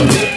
Nation.